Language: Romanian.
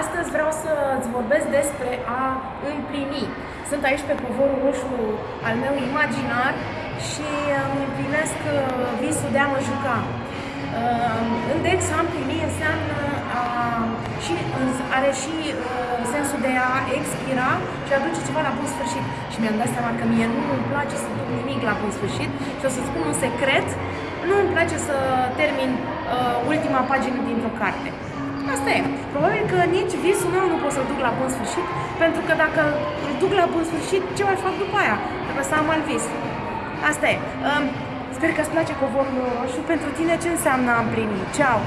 Astăzi vreau să-ți vorbesc despre a împlini. Sunt aici pe covorul roșu al meu imaginar și îmi împlinesc uh, visul de a mă juca. Uh, Index a împlini înseamnă a, și, are și uh, sensul de a expira și a duce ceva la bun sfârșit. Și mi-am dat seama că mie nu îmi place să duc nimic la bun sfârșit și o să spun un secret, nu îmi place să termin uh, ultima pagină dintr-o carte. Asta e. Probabil că nici visul meu nu pot să-l duc la bun sfârșit, pentru că dacă îl duc la bun sfârșit, ce mai fac după aia? Trebuie să am alt vis. Asta e. Um, sper că îți place covorul roșu. Pentru tine ce înseamnă a împlini? Ceau!